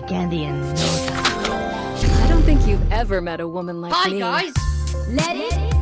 my candy and... I don't think you've ever met a woman like Hi, me. Hi, guys! Let it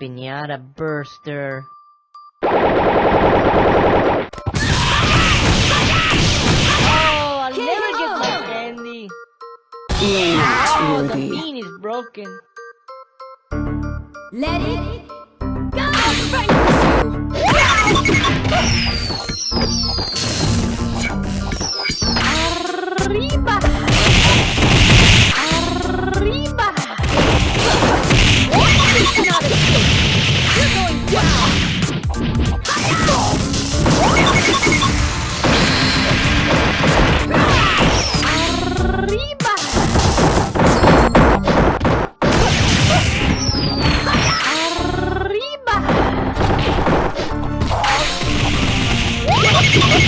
pinata burster. Oh, I'll never get my candy. You're Oh, the bean is broken. Let it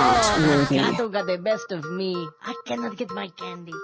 not worthy. Gato got the best of me. I cannot get my candy.